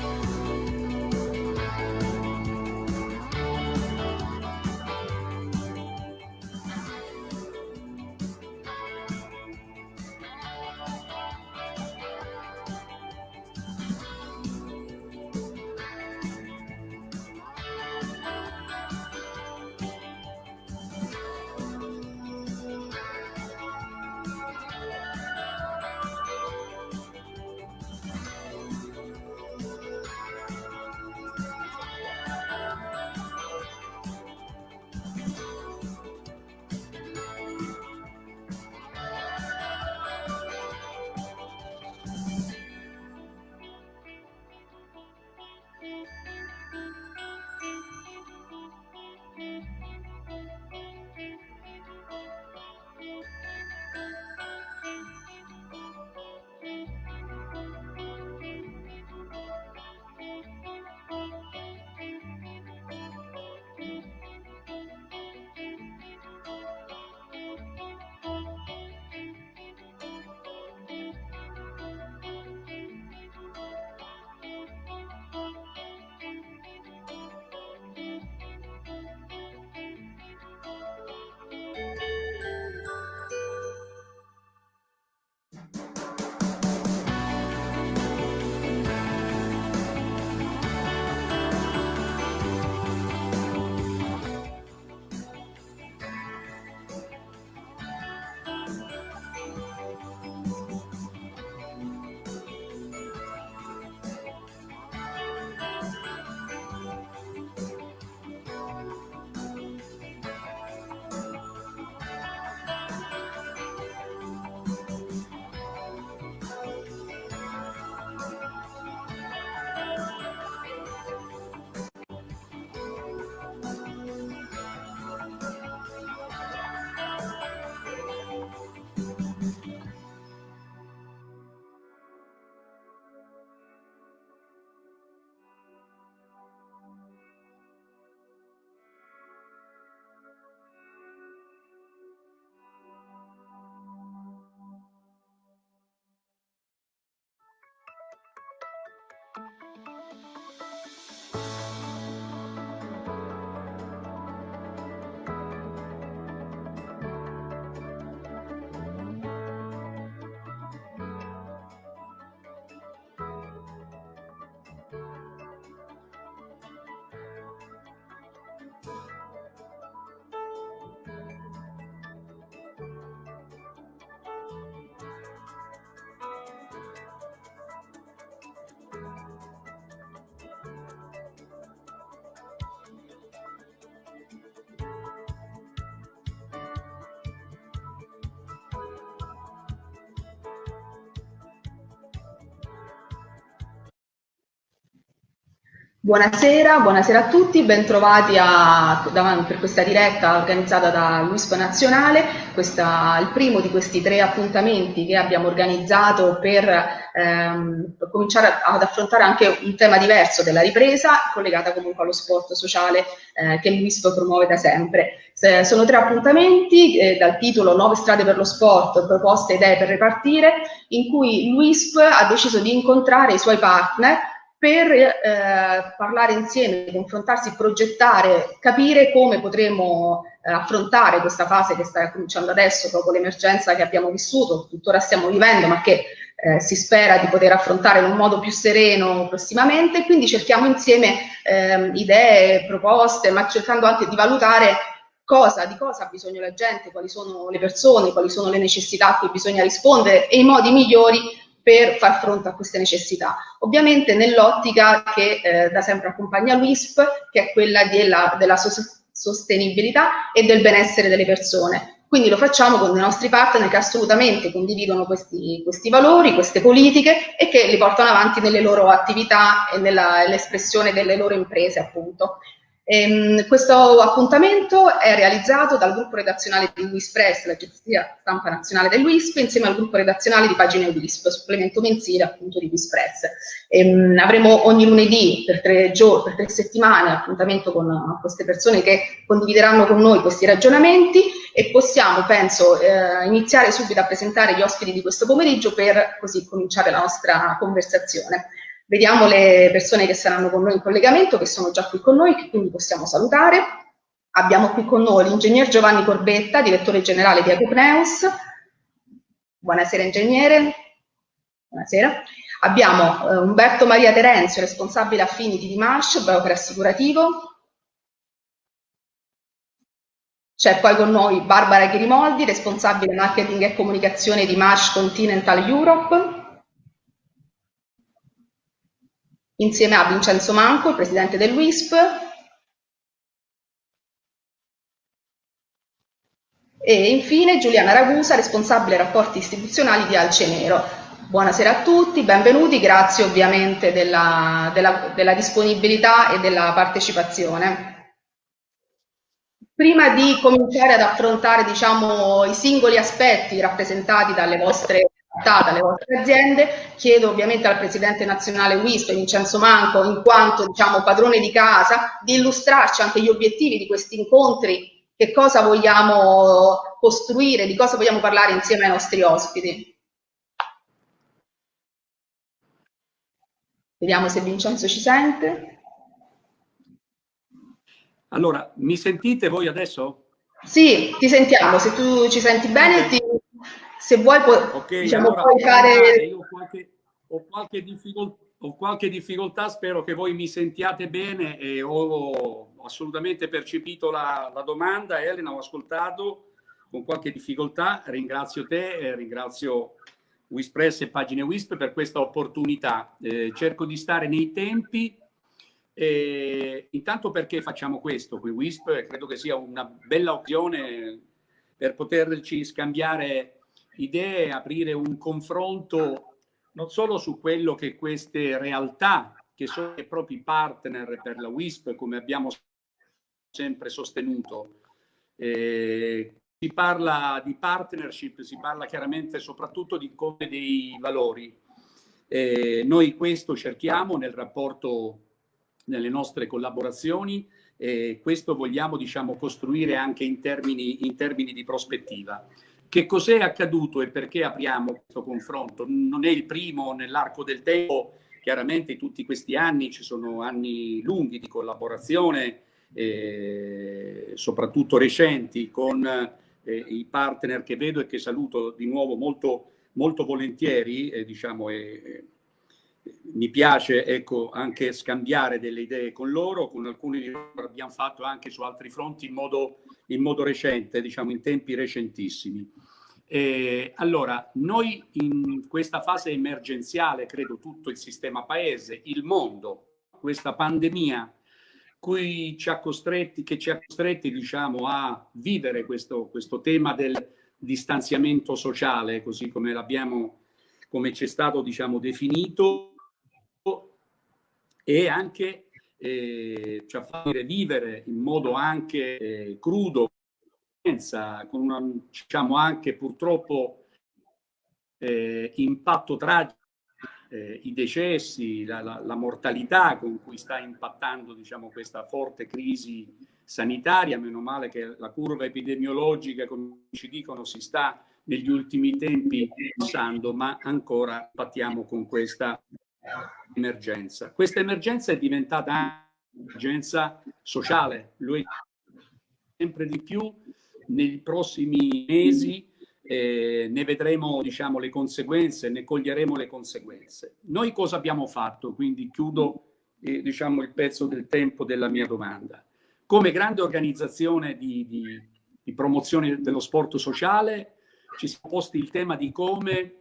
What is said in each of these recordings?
Bye. Buonasera, buonasera a tutti, bentrovati a, per questa diretta organizzata da Luispo Nazionale, questa, il primo di questi tre appuntamenti che abbiamo organizzato per, ehm, per cominciare ad affrontare anche un tema diverso della ripresa, collegata comunque allo sport sociale eh, che Luispo promuove da sempre. Se, sono tre appuntamenti eh, dal titolo Nuove strade per lo sport, proposte e idee per ripartire, in cui Luisp ha deciso di incontrare i suoi partner per eh, parlare insieme, confrontarsi, progettare, capire come potremo eh, affrontare questa fase che sta cominciando adesso, dopo l'emergenza che abbiamo vissuto, tuttora stiamo vivendo, ma che eh, si spera di poter affrontare in un modo più sereno prossimamente. Quindi cerchiamo insieme ehm, idee, proposte, ma cercando anche di valutare cosa, di cosa ha bisogno la gente, quali sono le persone, quali sono le necessità a cui bisogna rispondere e i modi migliori per far fronte a queste necessità. Ovviamente nell'ottica che eh, da sempre accompagna l'UISP, che è quella della, della sostenibilità e del benessere delle persone. Quindi lo facciamo con i nostri partner che assolutamente condividono questi, questi valori, queste politiche e che li portano avanti nelle loro attività e nell'espressione delle loro imprese, appunto. Ehm, questo appuntamento è realizzato dal gruppo redazionale di WISP l'agenzia stampa nazionale dell'WISP, insieme al gruppo redazionale di pagine WISP, supplemento mensile appunto di WISP ehm, avremo ogni lunedì per tre, per tre settimane appuntamento con queste persone che condivideranno con noi questi ragionamenti e possiamo, penso, eh, iniziare subito a presentare gli ospiti di questo pomeriggio per così cominciare la nostra conversazione. Vediamo le persone che saranno con noi in collegamento, che sono già qui con noi, che quindi possiamo salutare. Abbiamo qui con noi l'ingegner Giovanni Corbetta, direttore generale di Agopneus. Buonasera ingegnere. Buonasera. Abbiamo eh, Umberto Maria Terenzio, responsabile Affinity di Marsh, broker assicurativo. C'è poi con noi Barbara Chirimoldi, responsabile marketing e comunicazione di Marsh Continental Europe. Insieme a Vincenzo Manco, il presidente del WISP, e infine Giuliana Ragusa, responsabile rapporti istituzionali di Alce Nero. Buonasera a tutti, benvenuti, grazie ovviamente della, della, della disponibilità e della partecipazione. Prima di cominciare ad affrontare diciamo, i singoli aspetti rappresentati dalle vostre alle vostre aziende. Chiedo ovviamente al Presidente nazionale WISP, Vincenzo Manco, in quanto diciamo, padrone di casa, di illustrarci anche gli obiettivi di questi incontri, che cosa vogliamo costruire, di cosa vogliamo parlare insieme ai nostri ospiti. Vediamo se Vincenzo ci sente. Allora, mi sentite voi adesso? Sì, ti sentiamo, se tu ci senti bene, ti, se vuoi, puoi, okay, diciamo, allora, puoi fare... Io ho qualche, ho, qualche ho qualche, difficoltà, spero che voi mi sentiate bene e ho assolutamente percepito la, la domanda, Elena, ho ascoltato con qualche difficoltà, ringrazio te, e ringrazio Wispress e Pagine Wisp per questa opportunità. Eh, cerco di stare nei tempi, eh, intanto perché facciamo questo qui Wisp, credo che sia una bella occasione per poterci scambiare idee, aprire un confronto non solo su quello che queste realtà, che sono i propri partner per la WISP, come abbiamo sempre sostenuto, eh, si parla di partnership, si parla chiaramente soprattutto di come dei valori. Eh, noi questo cerchiamo nel rapporto, nelle nostre collaborazioni, e questo vogliamo diciamo, costruire anche in termini, in termini di prospettiva. Che cos'è accaduto e perché apriamo questo confronto? Non è il primo nell'arco del tempo, chiaramente tutti questi anni ci sono anni lunghi di collaborazione, eh, soprattutto recenti, con eh, i partner che vedo e che saluto di nuovo molto, molto volentieri, eh, diciamo, mi piace ecco, anche scambiare delle idee con loro, con alcuni di loro abbiamo fatto anche su altri fronti in modo, in modo recente, diciamo in tempi recentissimi. Eh, allora, noi in questa fase emergenziale, credo tutto il sistema paese, il mondo, questa pandemia cui ci ha costretti, che ci ha costretti diciamo, a vivere questo, questo tema del distanziamento sociale, così come l'abbiamo, come ci è stato diciamo, definito, e anche eh, ci ha fatto vivere in modo anche eh, crudo, con una, diciamo anche purtroppo eh, impatto tragico eh, i decessi, la, la, la, mortalità con cui sta impattando diciamo, questa forte crisi sanitaria, meno male che la curva epidemiologica, come ci dicono, si sta negli ultimi tempi passando, ma ancora pattiamo con questa emergenza. Questa emergenza è diventata un'emergenza sociale, lo è sempre di più nei prossimi mesi eh, ne vedremo diciamo, le conseguenze, ne coglieremo le conseguenze. Noi cosa abbiamo fatto? Quindi chiudo eh, diciamo, il pezzo del tempo della mia domanda. Come grande organizzazione di, di, di promozione dello sport sociale ci siamo posti il tema di come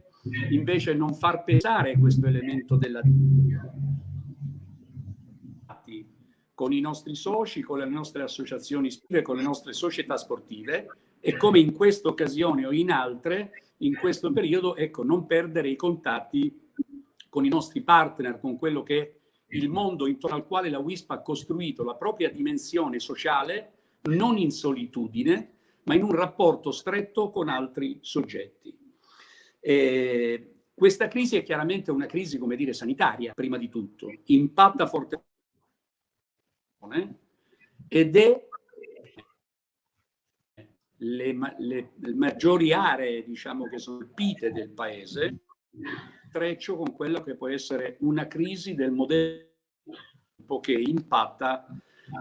invece non far pesare questo elemento della con i nostri soci, con le nostre associazioni sportive, con le nostre società sportive e come in questa occasione o in altre, in questo periodo, ecco, non perdere i contatti con i nostri partner, con quello che è il mondo intorno al quale la WISP ha costruito la propria dimensione sociale, non in solitudine, ma in un rapporto stretto con altri soggetti. E questa crisi è chiaramente una crisi, come dire, sanitaria, prima di tutto, impatta fortemente ed è le, le, le maggiori aree diciamo, che sono colpite del paese, treccio con quella che può essere una crisi del modello che impatta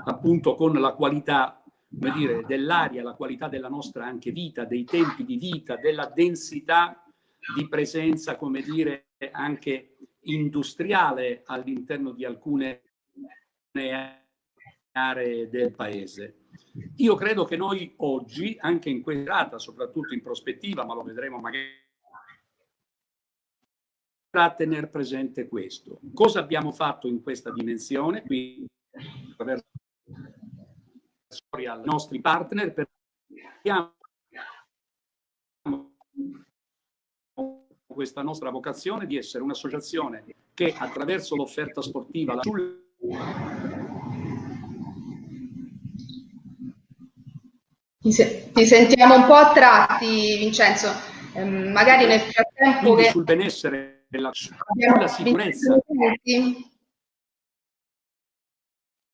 appunto con la qualità dell'aria, la qualità della nostra anche vita, dei tempi di vita, della densità di presenza, come dire, anche industriale all'interno di alcune aree del paese. Io credo che noi oggi, anche in questa data, soprattutto in prospettiva, ma lo vedremo magari a tenere presente questo. Cosa abbiamo fatto in questa dimensione? Qui attraverso ai nostri partner per questa nostra vocazione di essere un'associazione che attraverso l'offerta sportiva sul Ti, se ti, sentiamo un po' a tratti, Vincenzo. Eh, magari nel frattempo che... sul benessere della sulla sicurezza.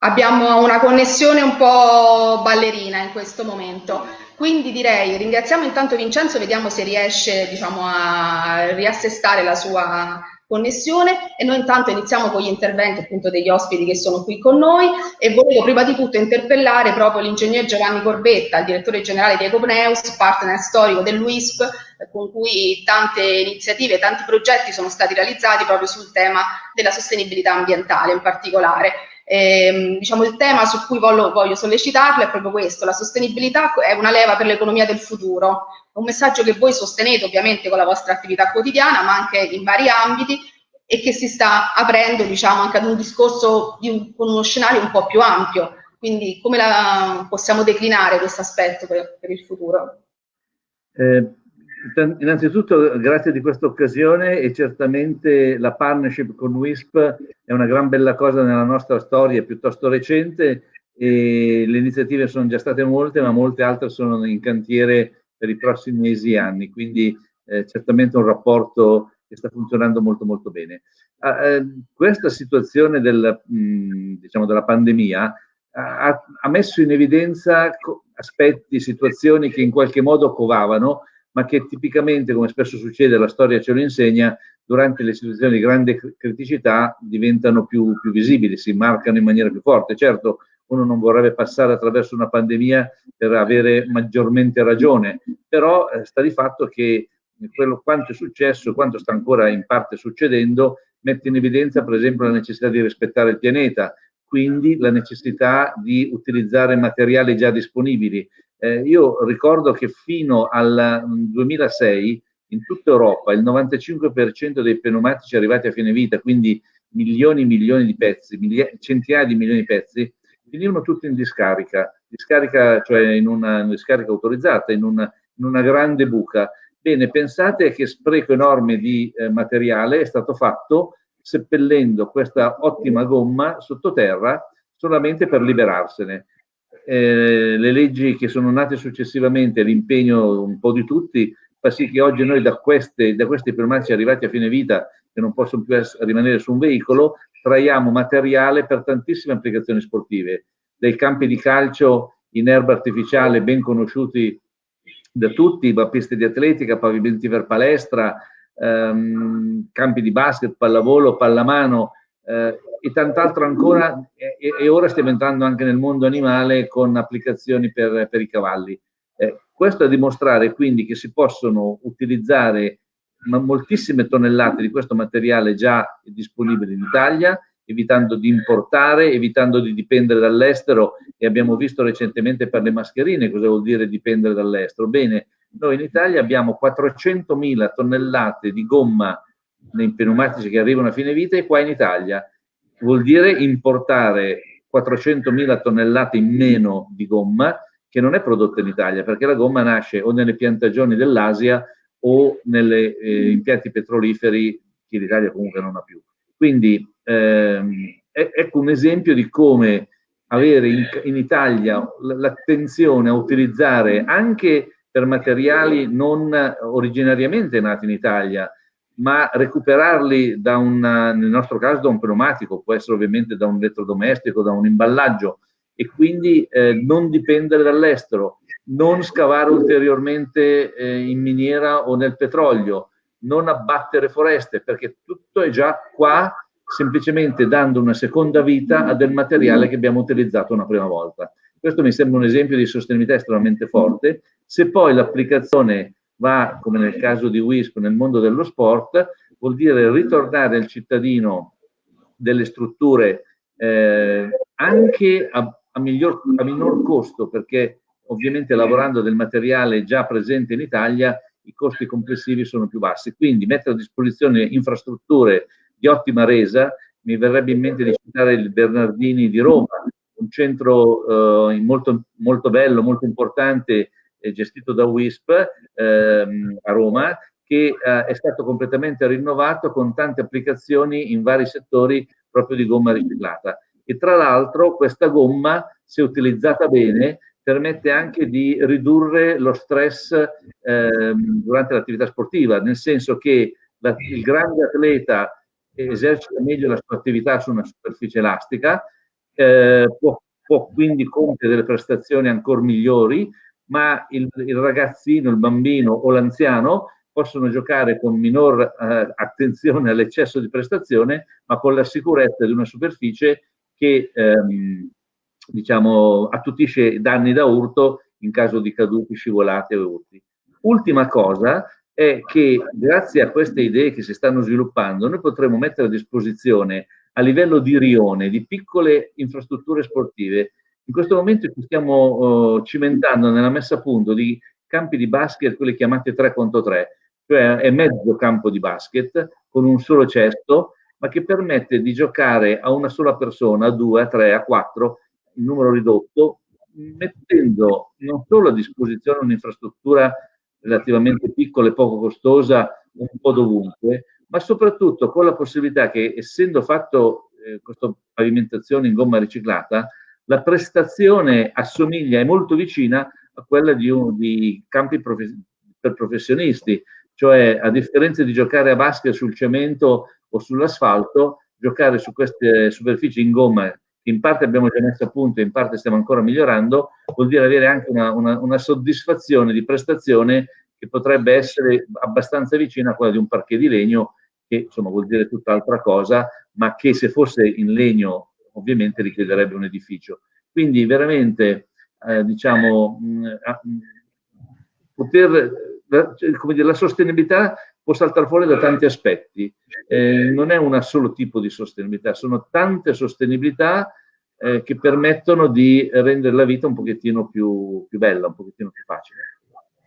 Abbiamo una connessione un po' ballerina in questo momento. Quindi direi ringraziamo intanto Vincenzo, vediamo se riesce diciamo, a riassestare la sua connessione e noi intanto iniziamo con gli interventi appunto degli ospiti che sono qui con noi e volevo prima di tutto interpellare proprio l'ingegner Giovanni Corbetta, il direttore generale di Ecopneus, partner storico dell'UISP, con cui tante iniziative, tanti progetti sono stati realizzati proprio sul tema della sostenibilità ambientale in particolare. E, ehm, diciamo, il tema su cui voglio, voglio sollecitarlo è proprio questo, la sostenibilità è una leva per l'economia del futuro, un messaggio che voi sostenete ovviamente con la vostra attività quotidiana, ma anche in vari ambiti e che si sta aprendo diciamo, anche ad un discorso un, con uno scenario un po' più ampio. Quindi come la, possiamo declinare questo aspetto per, per, il futuro? Eh, innanzitutto grazie di questa occasione e certamente la partnership con WISP è una gran bella cosa nella nostra storia piuttosto recente e le iniziative sono già state molte ma molte altre sono in cantiere per i prossimi mesi e anni, quindi eh, certamente un rapporto che sta funzionando molto molto bene. Eh, questa situazione del, mh, diciamo della pandemia ha, ha, messo in evidenza aspetti, situazioni che in qualche modo covavano, ma che tipicamente, come spesso succede, la storia ce lo insegna, durante le situazioni di grande criticità diventano più, più visibili, si marcano in maniera più forte. Certo, uno non vorrebbe passare attraverso una pandemia per avere maggiormente ragione, però eh, sta di fatto che quello quanto è successo, quanto sta ancora in parte succedendo, mette in evidenza per esempio la necessità di rispettare il pianeta, quindi la necessità di utilizzare materiali già disponibili. Eh, io ricordo che fino al 2006 in tutta Europa il 95% dei pneumatici arrivati a fine vita, quindi milioni e milioni di pezzi, centinaia di milioni di pezzi, finivano tutti in discarica, discarica cioè in una, discarica autorizzata, in una, in una, grande buca. Bene, pensate che spreco enorme di eh, materiale è stato fatto seppellendo questa ottima gomma sottoterra solamente per liberarsene. Eh, le leggi che sono nate successivamente, l'impegno un po' di tutti, fa sì che oggi noi da, queste, da questi pneumatici arrivati a fine vita, che non possono più rimanere su un veicolo, traiamo materiale per tantissime applicazioni sportive, dai campi di calcio in erba artificiale ben conosciuti da tutti, piste di atletica, pavimenti per palestra, ehm, campi di basket, pallavolo, pallamano eh, e tant'altro ancora e, e, ora stiamo entrando anche nel mondo animale con applicazioni per, per i cavalli. Eh, questo a dimostrare quindi che si possono utilizzare moltissime tonnellate di questo materiale già disponibile in Italia, evitando di importare, evitando di dipendere dall'estero e abbiamo visto recentemente per le mascherine cosa vuol dire dipendere dall'estero. Bene, noi in Italia abbiamo 400.000 tonnellate di gomma nei pneumatici che arrivano a fine vita e qua in Italia vuol dire importare 400.000 tonnellate in meno di gomma che non è prodotta in Italia perché la gomma nasce o nelle piantagioni dell'Asia o negli eh, impianti petroliferi che l'Italia comunque non ha più. Quindi ehm, ecco un esempio di come avere in, in Italia l'attenzione a utilizzare anche per materiali non originariamente nati in Italia, ma recuperarli da un, nel nostro caso da un pneumatico, può essere ovviamente da un elettrodomestico, da un imballaggio, e quindi eh, non dipendere dall'estero non scavare ulteriormente eh, in miniera o nel petrolio, non abbattere foreste, perché tutto è già qua, semplicemente dando una seconda vita a del materiale che abbiamo utilizzato una prima volta. Questo mi sembra un esempio di sostenibilità estremamente forte. Se poi l'applicazione va, come nel caso di WISP, nel mondo dello sport, vuol dire ritornare al cittadino delle strutture eh, anche a, a, miglior, a minor costo, perché ovviamente lavorando del materiale già presente in Italia i costi complessivi sono più bassi. Quindi mettere a disposizione infrastrutture di ottima mi verrebbe in mente di citare il Bernardini di Roma, un centro eh, molto, molto bello, molto importante, eh, gestito da WISP ehm, a Roma, che eh, è stato completamente rinnovato con tante applicazioni in vari settori proprio di gomma riciclata. E tra l'altro questa gomma, se utilizzata bene, permette anche di ridurre lo stress eh, durante l'attività sportiva, nel senso che la, il grande atleta esercita meglio la sua attività su una superficie elastica, eh, può, può, quindi compiere delle prestazioni ancora migliori, ma il, il ragazzino, il bambino o l'anziano possono giocare con minor eh, attenzione all'eccesso di prestazione, ma con la sicurezza di una superficie che ehm, diciamo, attutisce danni da urto in caso di caduti, scivolate o urti. Ultima cosa è che grazie a queste idee che si stanno sviluppando noi potremo mettere a disposizione a livello di rione, di piccole infrastrutture sportive. In questo momento ci stiamo uh, cimentando nella messa a punto di campi di basket, quelli chiamati 3 contro 3, cioè è mezzo campo di basket con un solo cesto, ma che permette di giocare a una sola persona, a due, a tre, a quattro, in numero ridotto, mettendo non solo a disposizione un'infrastruttura relativamente piccola e poco costosa un po' dovunque, ma soprattutto con la possibilità che, essendo fatto eh, questa pavimentazione in gomma riciclata, la prestazione assomiglia, è molto vicina a quella di, un, di campi profe per professionisti, cioè a differenza di giocare a basket sul cemento o sull'asfalto, giocare su queste superfici in gomma in parte abbiamo già messo a punto in parte stiamo ancora migliorando, vuol dire avere anche una, una, una soddisfazione di prestazione che potrebbe essere abbastanza vicina a quella di un parquet di legno, che insomma vuol dire tutt'altra cosa, ma che se fosse in legno ovviamente richiederebbe un edificio. Quindi veramente, eh, diciamo, mh, mh, poter, cioè, come dire, la sostenibilità può saltare fuori da tanti aspetti. Eh, non è un solo tipo di sostenibilità, sono tante sostenibilità eh, che permettono di rendere la vita un pochettino più, più bella, un pochettino più facile.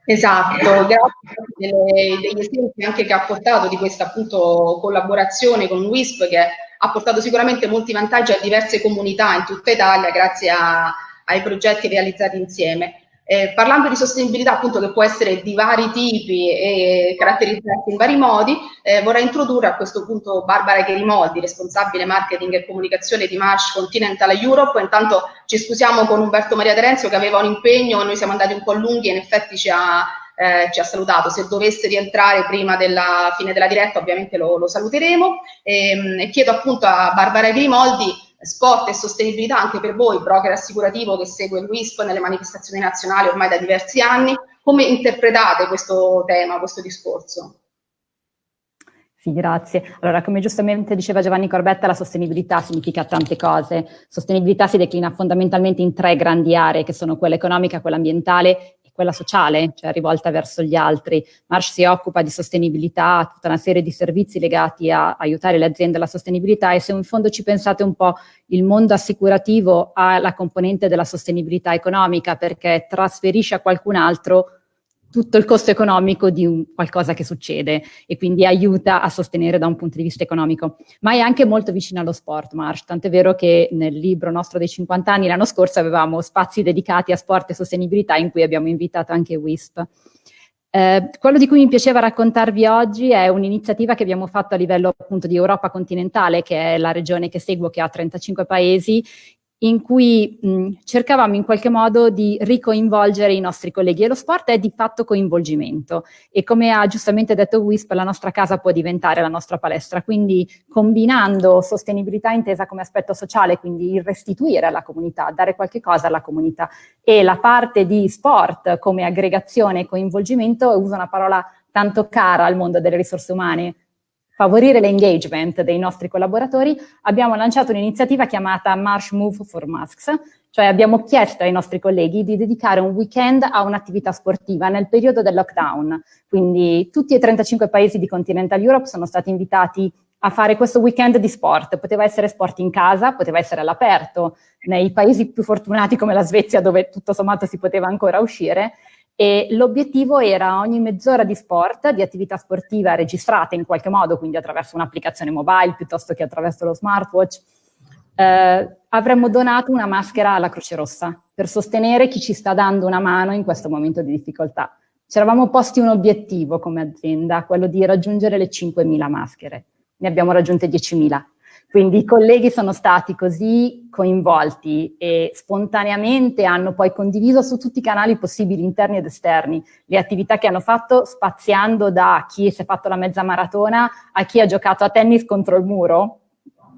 Esatto, grazie delle, degli esempi anche che ha portato di questa appunto collaborazione con WISP che ha portato sicuramente molti vantaggi a diverse comunità in tutta Italia grazie a, ai progetti realizzati insieme. Eh, parlando di sostenibilità appunto che può essere di vari tipi e caratterizzarsi in vari modi, eh, vorrei introdurre a questo punto Barbara Cherimoldi, responsabile marketing e comunicazione di Marsh Continental Europe. Intanto ci scusiamo con Umberto Maria Terenzio che aveva un impegno, noi siamo andati un po' lunghi e in effetti ci ha, eh, ci ha salutato. Se dovesse rientrare prima della fine della diretta ovviamente lo, lo saluteremo. E, ehm, e chiedo appunto a Barbara Cherimoldi sport e sostenibilità anche per voi, broker assicurativo che segue il WISP nelle manifestazioni nazionali ormai da diversi anni. Come interpretate questo tema, questo discorso? Sì, grazie. Allora, come giustamente diceva Giovanni Corbetta, la sostenibilità significa tante cose. Sostenibilità si declina fondamentalmente in tre grandi aree, che sono quella economica, quella ambientale quella sociale, cioè rivolta verso gli altri. Marsh si occupa di sostenibilità, tutta una serie di servizi legati a aiutare le aziende alla sostenibilità e se in fondo ci pensate un po' il mondo assicurativo ha la componente della sostenibilità economica perché trasferisce a qualcun altro tutto il costo economico di qualcosa che succede e quindi aiuta a sostenere da un punto di vista economico. Ma è anche molto vicino allo sport, Marsh, tant'è vero che nel libro nostro dei 50 anni l'anno scorso avevamo spazi dedicati a sport e sostenibilità in cui abbiamo invitato anche WISP. Eh, quello di cui mi piaceva raccontarvi oggi è un'iniziativa che abbiamo fatto a livello appunto di Europa continentale, che è la regione che seguo, che ha 35 paesi, in cui mh, cercavamo in qualche modo di ricoinvolgere i nostri colleghi e lo sport è di fatto coinvolgimento. E come ha giustamente detto Wisp la nostra casa può diventare la nostra palestra, quindi combinando sostenibilità intesa come aspetto sociale, quindi il restituire alla comunità, dare qualche cosa alla comunità. E la parte di sport come aggregazione e coinvolgimento, uso una parola tanto cara al mondo delle risorse umane, favorire l'engagement dei nostri collaboratori, abbiamo lanciato un'iniziativa chiamata Marsh Move for Masks, cioè abbiamo chiesto ai nostri colleghi di dedicare un weekend a un'attività sportiva nel periodo del lockdown. Quindi tutti e 35 paesi di Continental Europe sono stati invitati a fare questo weekend di sport. Poteva essere sport in casa, poteva essere all'aperto, nei paesi più fortunati come la Svezia dove tutto sommato si poteva ancora uscire, e l'obiettivo era ogni mezz'ora di sport, di attività sportiva registrata in qualche modo, quindi attraverso un'applicazione mobile piuttosto che attraverso lo smartwatch, eh, avremmo donato una maschera alla Croce Rossa per sostenere chi ci sta dando una mano in questo momento di difficoltà. Ci eravamo posti un obiettivo come azienda, quello di raggiungere le 5.000 maschere. Ne abbiamo raggiunte 10.000 quindi i colleghi sono stati così coinvolti e spontaneamente hanno poi condiviso su tutti i canali possibili, interni ed esterni, le attività che hanno fatto, spaziando da chi si è fatto la mezza maratona a chi ha giocato a tennis contro il muro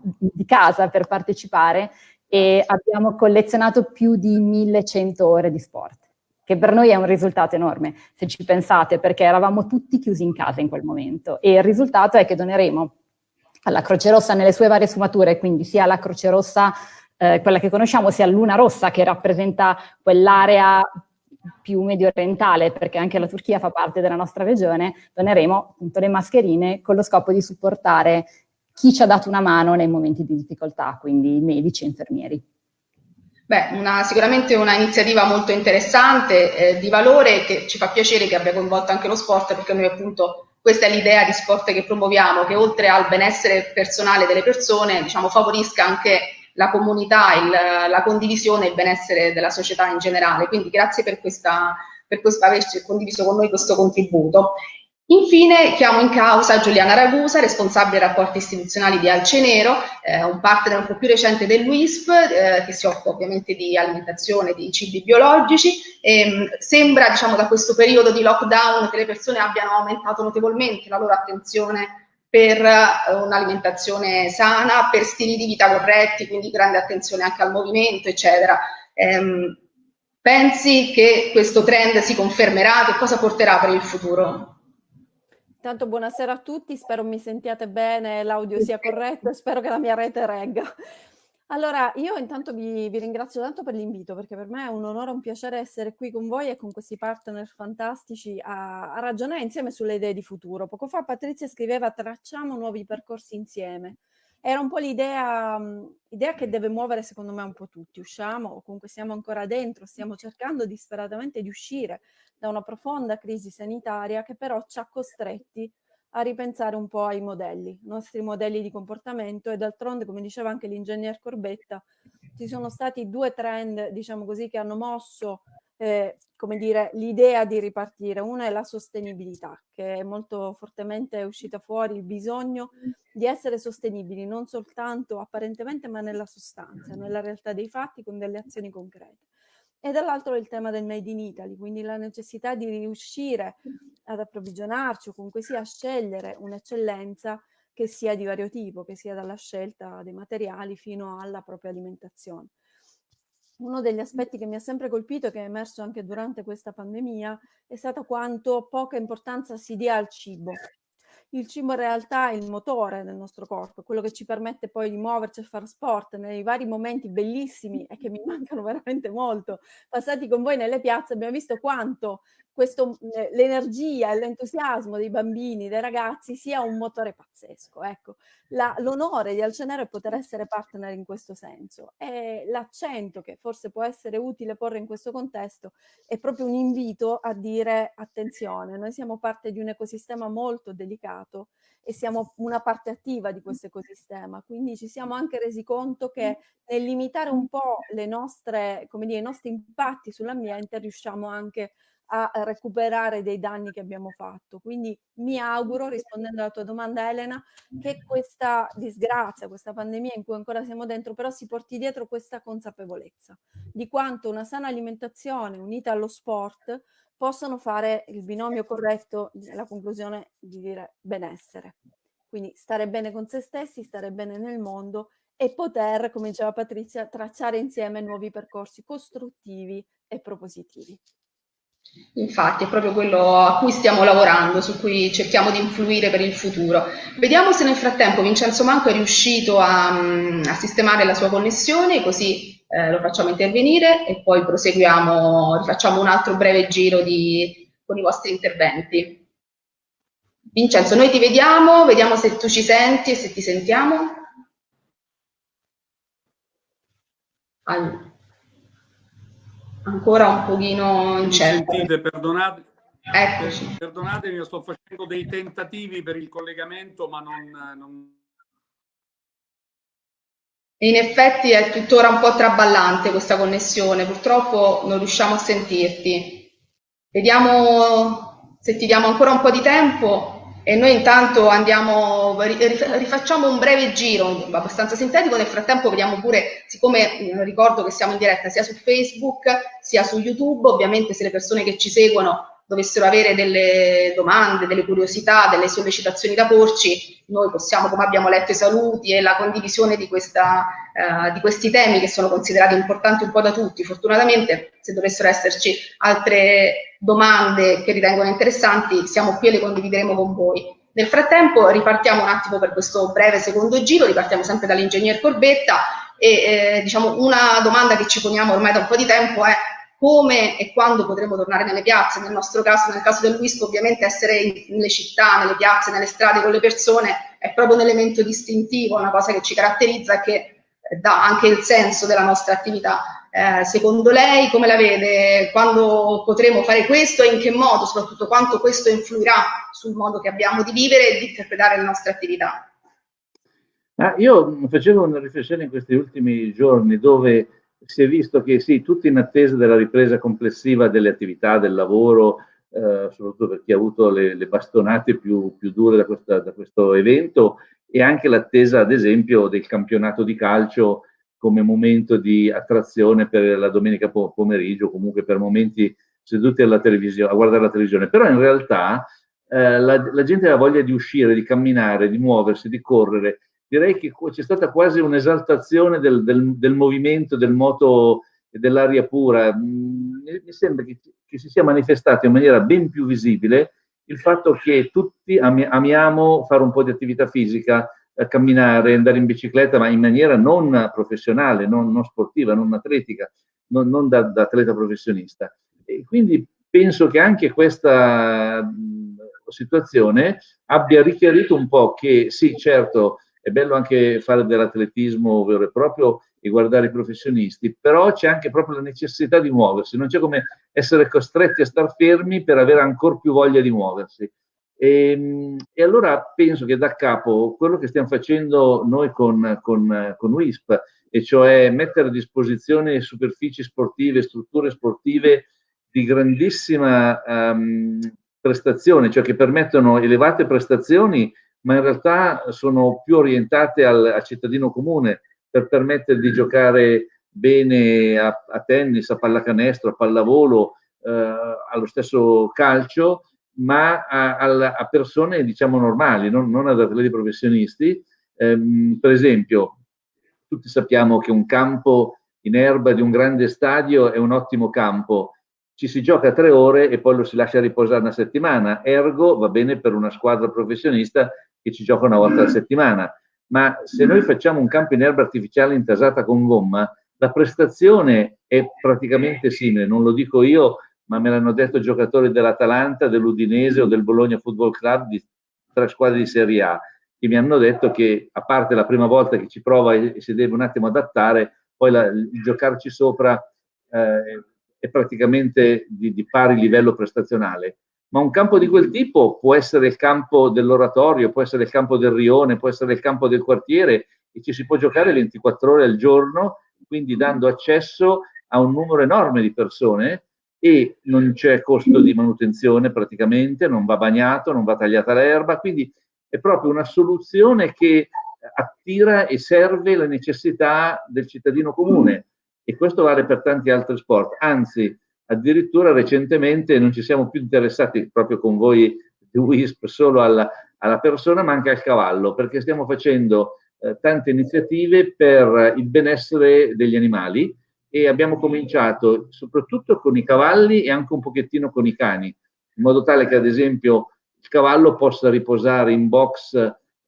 di casa per partecipare e abbiamo collezionato più di 1100 ore di sport. che per noi è un risultato enorme, se ci pensate, perché eravamo tutti chiusi in casa in quel momento e il risultato è che doneremo alla Croce Rossa nelle sue varie sfumature, quindi sia la Croce Rossa, eh, quella che conosciamo, sia Luna Rossa che rappresenta quell'area più medio orientale, perché anche la Turchia fa parte della nostra regione, doneremo appunto le mascherine con lo scopo di supportare chi ci ha dato una mano nei momenti di difficoltà, quindi medici e infermieri. Beh, una, sicuramente una iniziativa molto interessante, eh, di valore, che ci fa piacere che abbia coinvolto anche lo sport, perché noi appunto questa è l'idea di sport che promuoviamo, che oltre al benessere personale delle persone, diciamo, favorisca anche la comunità, il, la condivisione e il benessere della società in generale. Quindi grazie per, questa, per questo, averci condiviso con noi questo contributo. Infine chiamo in causa Giuliana Ragusa, responsabile rapporti istituzionali di Alcenero, eh, un partner un po' più recente dell'UISP, eh, che si occupa ovviamente di alimentazione, di cibi biologici. E, mh, sembra diciamo, da questo periodo di lockdown che le persone abbiano aumentato notevolmente la loro attenzione per eh, un'alimentazione sana, per stili di vita corretti, quindi grande attenzione anche al movimento, eccetera. Ehm, pensi che questo trend si confermerà? Che cosa porterà per il futuro? Intanto buonasera a tutti, spero mi sentiate bene, l'audio sia corretto e spero che la mia rete regga. Allora, io intanto vi, vi ringrazio tanto per l'invito perché per me è un onore e un piacere essere qui con voi e con questi partner fantastici a, a ragionare insieme sulle idee di futuro. Poco fa Patrizia scriveva tracciamo nuovi percorsi insieme. Era un po' l'idea che deve muovere secondo me un po' tutti. Usciamo o comunque siamo ancora dentro, stiamo cercando disperatamente di uscire da una profonda crisi sanitaria che però ci ha costretti a ripensare un po' ai modelli, i nostri modelli di comportamento e d'altronde, come diceva anche l'ingegner Corbetta, ci sono stati due trend, diciamo così, che hanno mosso eh, come dire, l'idea di ripartire. Una è la sostenibilità, che è molto fortemente uscita fuori, il bisogno di essere sostenibili, non soltanto apparentemente, ma nella sostanza, nella realtà dei fatti, con delle azioni concrete e dall'altro il tema del made in Italy, quindi la necessità di riuscire ad approvvigionarci o comunque sia a scegliere un'eccellenza che sia di vario tipo, che sia dalla scelta dei materiali fino alla propria alimentazione. Uno degli aspetti che mi ha sempre colpito che è emerso anche durante questa pandemia è stato quanto poca importanza si dia al cibo, il cibo in realtà è il motore del nostro corpo, quello che ci permette poi di muoverci e fare sport nei vari momenti bellissimi e che mi mancano veramente molto, passati con voi nelle piazze, abbiamo visto quanto questo, eh, l'energia e l'entusiasmo dei bambini, dei ragazzi sia un motore pazzesco. Ecco, l'onore di Alcenero è poter essere partner in questo senso e l'accento che forse può essere utile porre in questo contesto è proprio un invito a dire attenzione, noi siamo parte di un ecosistema molto delicato e siamo una parte attiva di questo ecosistema, quindi ci siamo anche resi conto che nel limitare un po' le nostre, come dire, i nostri impatti sull'ambiente riusciamo anche a recuperare dei danni che abbiamo fatto. Quindi mi auguro, rispondendo alla tua domanda Elena, che questa disgrazia, questa pandemia in cui ancora siamo dentro, però si porti dietro questa consapevolezza di quanto una sana alimentazione unita allo sport possono fare il binomio corretto nella conclusione di dire benessere. Quindi stare bene con se stessi, stare bene nel mondo e poter, come diceva Patrizia, tracciare insieme nuovi percorsi costruttivi e propositivi. Infatti è proprio quello a cui stiamo lavorando, su cui cerchiamo di influire per il futuro. Vediamo se nel frattempo Vincenzo Manco è riuscito a, a sistemare la sua connessione, così eh, lo facciamo intervenire e poi proseguiamo, rifacciamo un altro breve giro di, con i vostri interventi. Vincenzo, noi ti vediamo, vediamo se tu ci senti e se ti sentiamo. Allora ancora un pochino incerto. Sentite, perdonate, Eccoci. perdonatemi, sto facendo dei tentativi per il collegamento, ma non, non... In effetti è tuttora un po' traballante questa connessione, purtroppo non riusciamo a sentirti. Vediamo se ti diamo ancora un po' di tempo e noi intanto andiamo, rifacciamo un breve giro abbastanza sintetico, nel frattempo vediamo pure, siccome ricordo che siamo in diretta sia su Facebook sia su YouTube, ovviamente se le persone che ci seguono dovessero avere delle domande, delle curiosità, delle sollecitazioni da porci, noi possiamo, come abbiamo letto i saluti e la condivisione di, questa, eh, di questi temi che sono considerati importanti un po' da tutti, fortunatamente se dovessero esserci altre domande che ritengono interessanti, siamo qui e le condivideremo con voi. Nel frattempo ripartiamo un attimo per questo breve secondo giro, ripartiamo sempre dall'ingegner Corbetta e eh, diciamo una domanda che ci poniamo ormai da un po' di tempo è come e quando potremo tornare nelle piazze, nel nostro caso, nel caso del WISP ovviamente essere nelle città, nelle piazze, nelle strade con le persone è proprio un elemento distintivo, una cosa che ci caratterizza e che eh, dà anche il senso della nostra attività. Eh, secondo lei come la vede? Quando potremo fare questo e in che modo, soprattutto quanto questo influirà sul modo che abbiamo di vivere e di interpretare le nostre attività? Ah, io facevo una riflessione in questi ultimi giorni dove si è visto che sì, tutti in attesa della ripresa complessiva delle attività, del lavoro, eh, soprattutto per chi ha avuto le, le bastonate più, più dure da, questa, da, questo evento, e anche l'attesa, ad esempio, del campionato di calcio come momento di attrazione per la domenica pomeriggio, comunque per momenti seduti a guardare la televisione. Però in realtà eh, la, la gente ha voglia di uscire, di camminare, di muoversi, di correre, direi che c'è stata quasi un'esaltazione del, del, del, movimento, del moto e dell'aria pura. Mm, mi sembra che, che, si sia manifestato in maniera ben più visibile il fatto che tutti ami, amiamo fare un po' di attività fisica, eh, camminare, andare in bicicletta, ma in maniera non professionale, non, non sportiva, non atletica, non, non da, da, atleta professionista. E quindi penso che anche questa mm, situazione abbia richiarito un po' che sì, certo, è bello anche fare dell'atletismo vero e proprio e guardare i professionisti, però c'è anche proprio la necessità di muoversi, non c'è come essere costretti a star fermi per avere ancora più voglia di muoversi. E, ehm, e, allora penso che da capo quello che stiamo facendo noi con, con, con WISP, e cioè mettere a disposizione superfici sportive, strutture sportive di grandissima um, prestazione, cioè che permettono elevate prestazioni ma in realtà sono più orientate al, al cittadino comune per permettere di giocare bene a, a tennis, a pallacanestro, a pallavolo, eh, allo stesso calcio, ma a, a, persone diciamo normali, non, non ad atleti professionisti. Eh, per esempio, tutti sappiamo che un campo in erba di un grande stadio è un ottimo campo, ci si gioca tre ore e poi lo si lascia riposare una settimana, ergo va bene per una squadra professionista che ci gioca una volta alla settimana. Ma se noi facciamo un campo in erba artificiale intasata con gomma, la prestazione è praticamente simile, non lo dico io, ma me l'hanno detto giocatori dell'Atalanta, dell'Udinese o del Bologna Football Club di tre squadre di Serie A, che mi hanno detto che a parte la prima volta che ci prova e si deve un attimo adattare, poi la, il giocarci sopra eh, è praticamente di, di pari livello prestazionale ma un campo di quel tipo può essere il campo dell'oratorio, può essere il campo del rione, può essere il campo del quartiere e ci si può giocare 24 ore al giorno, quindi dando accesso a un numero enorme di persone e non c'è costo di manutenzione praticamente, non va bagnato, non va tagliata l'erba, quindi è proprio una soluzione che attira e serve la necessità del cittadino comune e questo vale per tanti altri sport, anzi addirittura recentemente non ci siamo più interessati proprio con voi di WISP solo alla, alla persona ma anche al cavallo perché stiamo facendo eh, tante iniziative per il benessere degli animali e abbiamo cominciato soprattutto con i cavalli e anche un pochettino con i cani in modo tale che ad esempio il cavallo possa riposare in box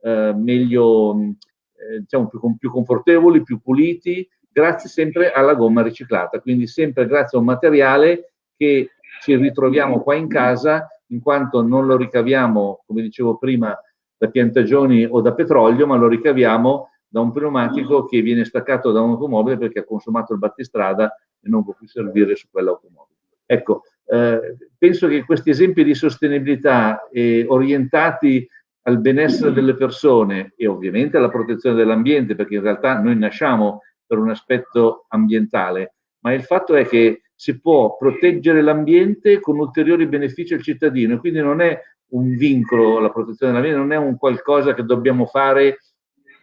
eh, meglio eh, diciamo più, più confortevoli, più puliti grazie sempre alla gomma riciclata, quindi sempre grazie a un materiale che ci ritroviamo qua in casa, in quanto non lo ricaviamo, come dicevo prima, da piantagioni o da petrolio, ma lo ricaviamo da un pneumatico che viene staccato da un'automobile perché ha consumato il battistrada e non può più servire su quell'automobile. Ecco, eh, penso che questi esempi di sostenibilità eh, orientati al benessere delle persone e ovviamente alla protezione dell'ambiente, perché in realtà noi nasciamo per un aspetto ambientale, ma il fatto è che si può proteggere l'ambiente con ulteriori benefici al cittadino e quindi non è un vincolo la protezione dell'ambiente, non è un qualcosa che dobbiamo fare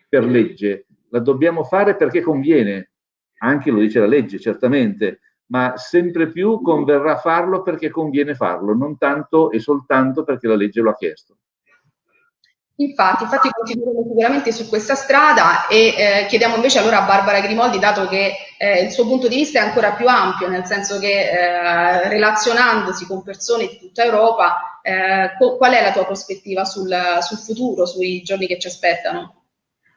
per legge, la dobbiamo fare perché conviene, anche lo dice la legge certamente, ma sempre più converrà farlo perché conviene farlo, non tanto e soltanto perché la legge lo ha chiesto. Infatti, infatti continueremo sicuramente su questa strada e eh, chiediamo invece allora a Barbara Grimoldi, dato che eh, il suo punto di vista è ancora più ampio, nel senso che eh, relazionandosi con persone di tutta Europa, eh, qual è la tua prospettiva sul, sul futuro, sui giorni che ci aspettano?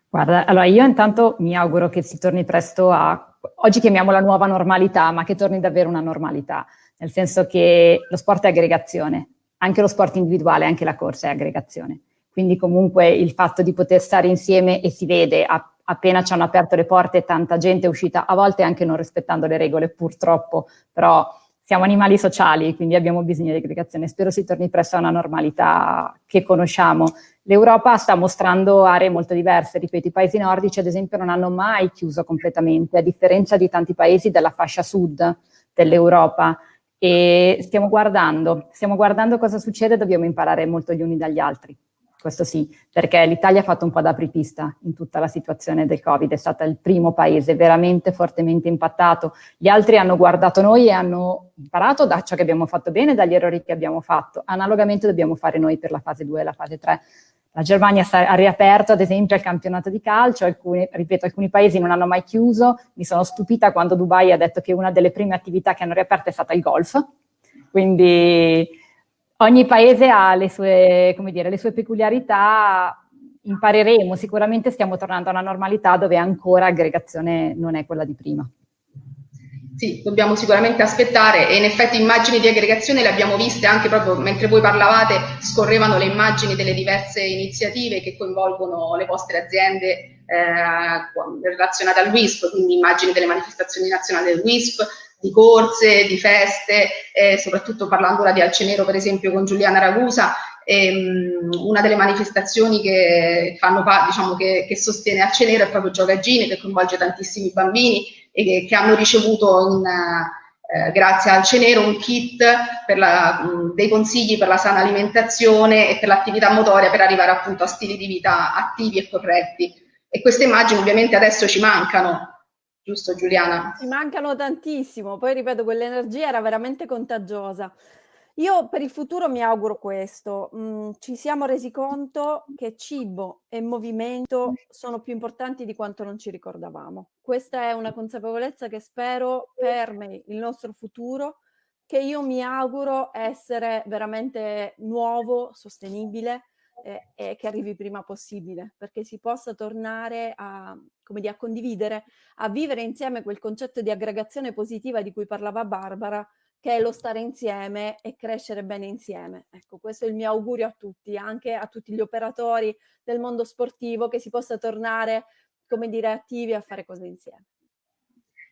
Guarda, allora io intanto mi auguro che si torni presto a, oggi chiamiamola nuova normalità, ma che torni davvero una normalità, nel senso che lo sport è aggregazione, anche lo sport individuale, anche la corsa è aggregazione quindi comunque il fatto di poter stare insieme e si vede appena ci hanno aperto le porte tanta gente è uscita, a volte anche non rispettando le regole purtroppo, però siamo animali sociali, quindi abbiamo bisogno di aggregazione. Spero si torni presto a una normalità che conosciamo. L'Europa sta mostrando aree molto diverse, ripeto, i paesi nordici ad esempio non hanno mai chiuso completamente, a differenza di tanti paesi della fascia sud dell'Europa. E stiamo guardando, stiamo guardando cosa succede, dobbiamo imparare molto gli uni dagli altri questo sì, perché l'Italia ha fatto un po' da apripista in tutta la situazione del Covid, è stato il primo paese veramente fortemente impattato. Gli altri hanno guardato noi e hanno imparato da ciò che abbiamo fatto bene, dagli errori che abbiamo fatto. Analogamente dobbiamo fare noi per la fase 2 e la fase 3. La Germania ha riaperto ad esempio il campionato di calcio, alcuni, ripeto, alcuni paesi non hanno mai chiuso, mi sono stupita quando Dubai ha detto che una delle prime attività che hanno riaperto è stata il golf, quindi ogni paese ha le sue, dire, le sue peculiarità, impareremo, sicuramente stiamo tornando a una normalità dove ancora aggregazione non è quella di prima. Sì, dobbiamo sicuramente aspettare e in effetti immagini di aggregazione le abbiamo viste anche proprio mentre voi parlavate, scorrevano le immagini delle diverse iniziative che coinvolgono le vostre aziende eh, relazionate al WISP, quindi immagini delle manifestazioni nazionali del WISP, di corse, di feste, eh, soprattutto parlando di Alcenero per esempio con Giuliana Ragusa, ehm, una delle manifestazioni che, fanno, diciamo, che, che sostiene Alcenero è proprio Giocagine, che coinvolge tantissimi bambini e che, che hanno ricevuto in, eh, grazie al Cenero un kit la, mh, dei consigli per la sana alimentazione e per l'attività motoria per arrivare appunto a stili di vita attivi e corretti. E queste immagini ovviamente adesso ci mancano, giusto Giuliana? Mi mancano tantissimo, poi ripeto, quell'energia era veramente contagiosa. Io per il futuro mi auguro questo, mm, ci siamo resi conto che cibo e movimento sono più importanti di quanto non ci ricordavamo. Questa è una consapevolezza che spero permei il nostro futuro, che io mi auguro essere veramente nuovo, sostenibile eh, e che arrivi prima possibile, perché si possa tornare a, dire, a condividere, a vivere insieme quel concetto di aggregazione positiva di cui parlava Barbara, che è lo stare insieme e crescere bene insieme. Ecco, questo è il mio augurio a tutti, anche a tutti gli operatori del mondo sportivo, che si possa tornare, come dire, attivi a fare cose insieme.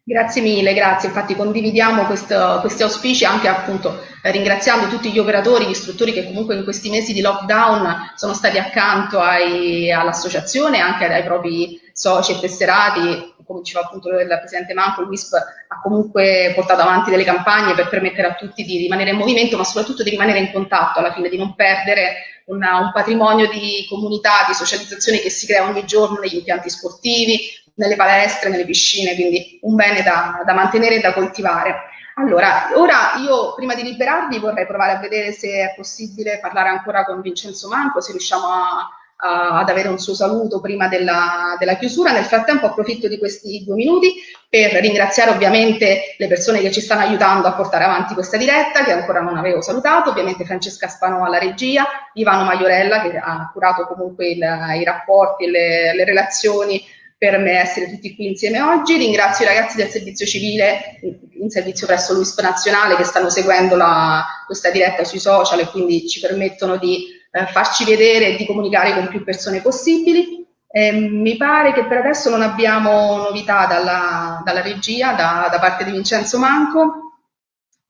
Grazie mille, grazie. Infatti condividiamo questo, questi auspici anche appunto eh, ringraziando tutti gli operatori, gli istruttori che comunque in questi mesi di lockdown sono stati accanto all'associazione, anche ai propri soci e tesserati, come diceva appunto il Presidente Manco, il WISP ha comunque portato avanti delle campagne per permettere a tutti di rimanere in movimento, ma soprattutto di rimanere in contatto alla fine, di non perdere una, un patrimonio di comunità, di socializzazione che si crea ogni giorno negli impianti sportivi, nelle palestre, nelle piscine, quindi un bene da, da mantenere e da coltivare. Allora, ora io prima di liberarvi vorrei provare a vedere se è possibile parlare ancora con Vincenzo Manco, se riusciamo a, a, ad avere un suo saluto prima della, della, chiusura. Nel frattempo approfitto di questi due minuti per ringraziare ovviamente le persone che ci stanno aiutando a portare avanti questa diretta, che ancora non avevo salutato, ovviamente Francesca Spano alla regia, Ivano Maiorella che ha curato comunque il, i rapporti le, le relazioni per me essere tutti qui insieme oggi. Ringrazio i ragazzi del servizio civile in servizio presso l'UISP nazionale che stanno seguendo la, questa diretta sui social e quindi ci permettono di eh, farci vedere e di comunicare con più persone possibili. Eh, mi pare che per adesso non abbiamo novità dalla, dalla regia, da, da parte di Vincenzo Manco.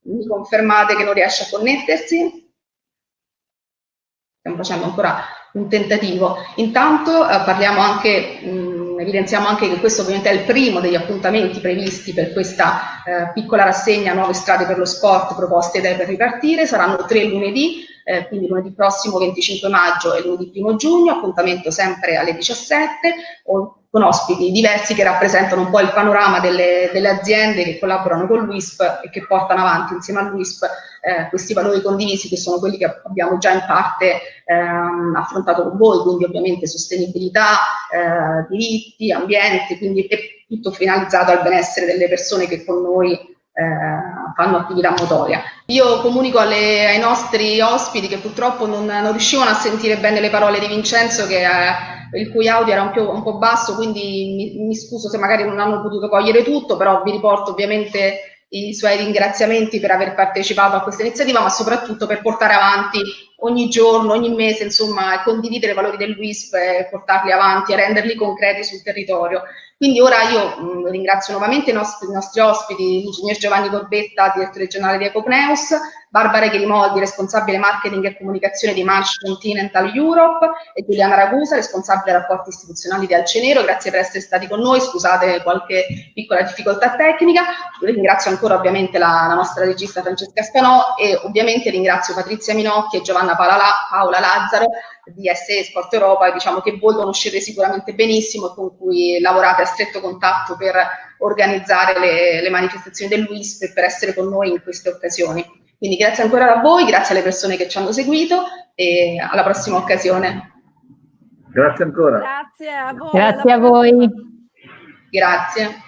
Mi confermate che non riesce a connettersi? Stiamo facendo ancora un tentativo. Intanto eh, parliamo anche mh, evidenziamo anche che questo ovviamente è il primo degli appuntamenti previsti per questa eh, piccola rassegna Nuove strade per lo sport proposte da per ripartire, saranno tre lunedì, eh, quindi lunedì prossimo 25 maggio e lunedì 1 giugno, appuntamento sempre alle 17, o, con ospiti diversi che rappresentano un po' il panorama delle, delle aziende che collaborano con l'UISP e che portano avanti insieme all'UISP eh, questi valori condivisi che sono quelli che abbiamo già in parte ehm, affrontato con voi, quindi ovviamente sostenibilità, eh, diritti, ambiente, quindi è tutto finalizzato al benessere delle persone che con noi eh, fanno attività motoria. Io comunico alle, ai nostri ospiti che purtroppo non, non, riuscivano a sentire bene le parole di Vincenzo che eh, il cui audio era un, più, un po' basso, quindi mi, mi, scuso se magari non hanno potuto cogliere tutto, però vi riporto ovviamente i suoi ringraziamenti per aver partecipato a questa iniziativa, ma soprattutto per portare avanti ogni giorno, ogni mese, insomma, condividere i valori del WISP e portarli avanti e renderli concreti sul territorio. Quindi ora io mh, ringrazio nuovamente i nostri, i nostri ospiti, l'ingegner Giovanni Corbetta, direttore regionale di Ecopneus, Barbara Grimoldi, responsabile marketing e comunicazione di March Continental Europe e Giuliana Ragusa, responsabile rapporti istituzionali di Alcenero. Grazie per essere stati con noi, scusate qualche piccola difficoltà tecnica. Ringrazio ancora ovviamente la, la nostra regista Francesca Spanò e ovviamente ringrazio Patrizia Minocchi e Giovanna Paola, Paola Lazzaro di SE Sport Europa, diciamo che voi conoscete sicuramente benissimo e con cui lavorate a stretto contatto per organizzare le, le manifestazioni dell'UISP e per essere con noi in queste occasioni. Quindi grazie ancora a voi, grazie alle persone che ci hanno seguito e alla prossima occasione. Grazie ancora. Grazie a voi. Grazie a voi. Grazie.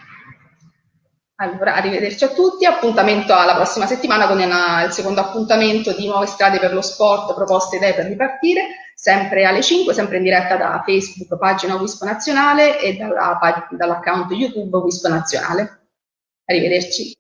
Allora, arrivederci a tutti, appuntamento alla prossima settimana con il secondo appuntamento di Nuove Strade per lo Sport, proposte idee per ripartire, sempre alle 5, sempre in diretta da Facebook, pagina Wisp Nazionale e dall'account dall YouTube Wisp Nazionale. Arrivederci.